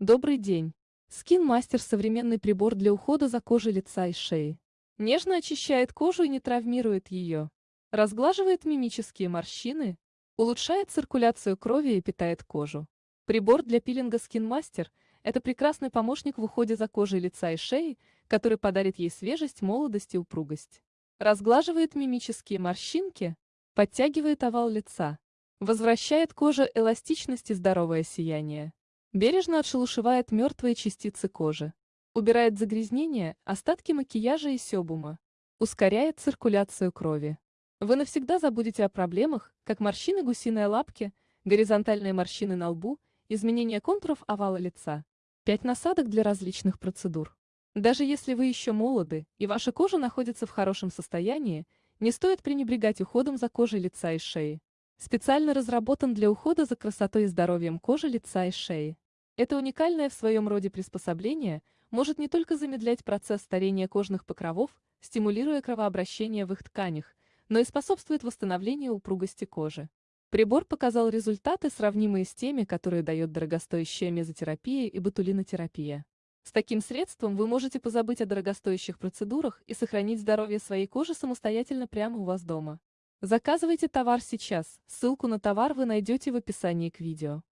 Добрый день! Skin Master – современный прибор для ухода за кожей лица и шеи. Нежно очищает кожу и не травмирует ее. Разглаживает мимические морщины, улучшает циркуляцию крови и питает кожу. Прибор для пилинга Skin Master – это прекрасный помощник в уходе за кожей лица и шеи, который подарит ей свежесть, молодость и упругость. Разглаживает мимические морщинки, подтягивает овал лица, возвращает коже эластичность и здоровое сияние. Бережно отшелушивает мертвые частицы кожи. Убирает загрязнения, остатки макияжа и себума. Ускоряет циркуляцию крови. Вы навсегда забудете о проблемах, как морщины гусиной лапки, горизонтальные морщины на лбу, изменение контуров овала лица. 5 насадок для различных процедур. Даже если вы еще молоды и ваша кожа находится в хорошем состоянии, не стоит пренебрегать уходом за кожей лица и шеи. Специально разработан для ухода за красотой и здоровьем кожи лица и шеи. Это уникальное в своем роде приспособление может не только замедлять процесс старения кожных покровов, стимулируя кровообращение в их тканях, но и способствует восстановлению упругости кожи. Прибор показал результаты, сравнимые с теми, которые дает дорогостоящая мезотерапия и ботулинотерапия. С таким средством вы можете позабыть о дорогостоящих процедурах и сохранить здоровье своей кожи самостоятельно прямо у вас дома. Заказывайте товар сейчас, ссылку на товар вы найдете в описании к видео.